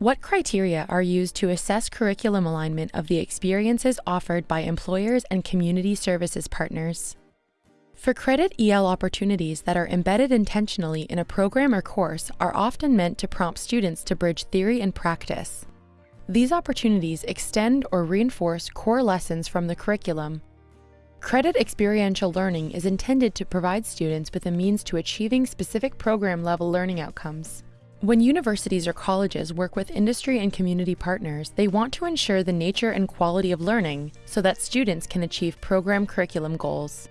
What criteria are used to assess curriculum alignment of the experiences offered by employers and community services partners? For credit EL opportunities that are embedded intentionally in a program or course are often meant to prompt students to bridge theory and practice. These opportunities extend or reinforce core lessons from the curriculum. Credit experiential learning is intended to provide students with a means to achieving specific program level learning outcomes. When universities or colleges work with industry and community partners, they want to ensure the nature and quality of learning so that students can achieve program curriculum goals.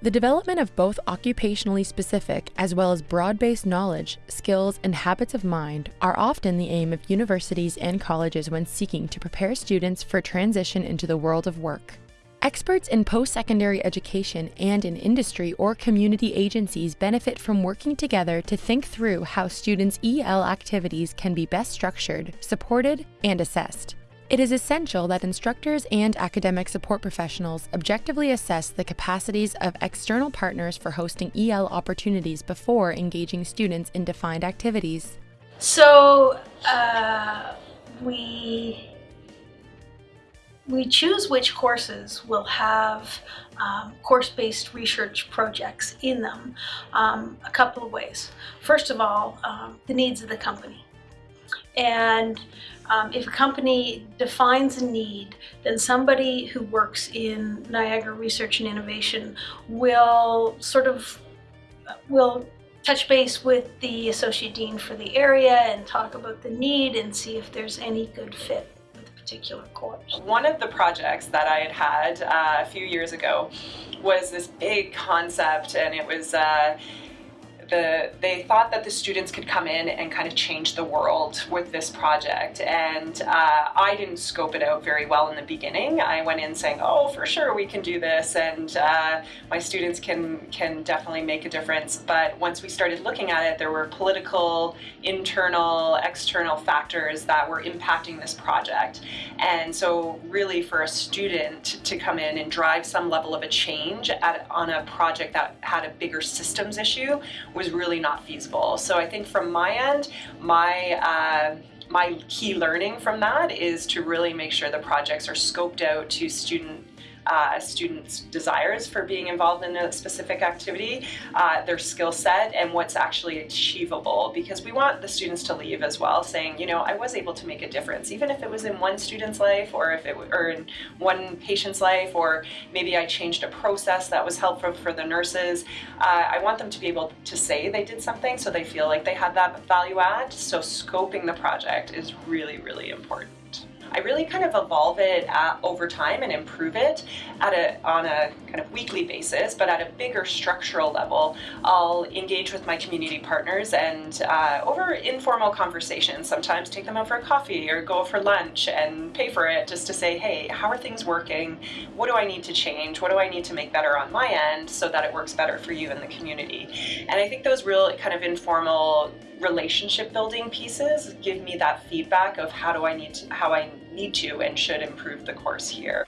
The development of both occupationally specific as well as broad-based knowledge, skills, and habits of mind are often the aim of universities and colleges when seeking to prepare students for transition into the world of work. Experts in post-secondary education and in industry or community agencies benefit from working together to think through how students' EL activities can be best structured, supported, and assessed. It is essential that instructors and academic support professionals objectively assess the capacities of external partners for hosting EL opportunities before engaging students in defined activities. So uh, we we choose which courses will have um, course-based research projects in them um, a couple of ways. First of all, um, the needs of the company. And um, if a company defines a need, then somebody who works in Niagara Research and Innovation will sort of, will touch base with the Associate Dean for the area and talk about the need and see if there's any good fit particular course. One of the projects that I had had uh, a few years ago was this big concept and it was uh, the, they thought that the students could come in and kind of change the world with this project. And uh, I didn't scope it out very well in the beginning. I went in saying, oh, for sure we can do this and uh, my students can, can definitely make a difference. But once we started looking at it, there were political, internal, external factors that were impacting this project. And so really for a student to come in and drive some level of a change at, on a project that had a bigger systems issue was really not feasible. So I think from my end, my uh, my key learning from that is to really make sure the projects are scoped out to student uh, a student's desires for being involved in a specific activity, uh, their skill set, and what's actually achievable. Because we want the students to leave as well, saying, you know, I was able to make a difference, even if it was in one student's life, or if it or in one patient's life, or maybe I changed a process that was helpful for the nurses. Uh, I want them to be able to say they did something, so they feel like they had that value add. So scoping the project is really, really important. I really kind of evolve it at, over time and improve it at a, on a kind of weekly basis, but at a bigger structural level, I'll engage with my community partners and uh, over informal conversations, sometimes take them out for a coffee or go for lunch and pay for it just to say, hey, how are things working? What do I need to change? What do I need to make better on my end so that it works better for you and the community? And I think those real kind of informal relationship building pieces give me that feedback of how do I need to, how I need to and should improve the course here.